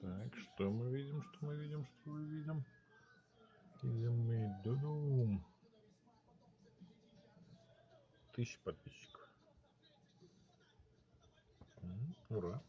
Так, что мы видим, что мы видим, что мы видим? Видим мы дудум. Тысяча подписчиков. Ура.